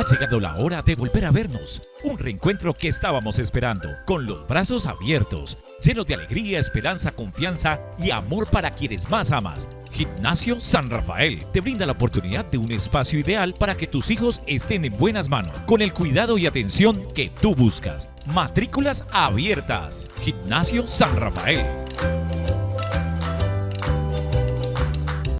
Ha llegado la hora de volver a vernos, un reencuentro que estábamos esperando, con los brazos abiertos, llenos de alegría, esperanza, confianza y amor para quienes más amas. Gimnasio San Rafael te brinda la oportunidad de un espacio ideal para que tus hijos estén en buenas manos, con el cuidado y atención que tú buscas. Matrículas abiertas. Gimnasio San Rafael.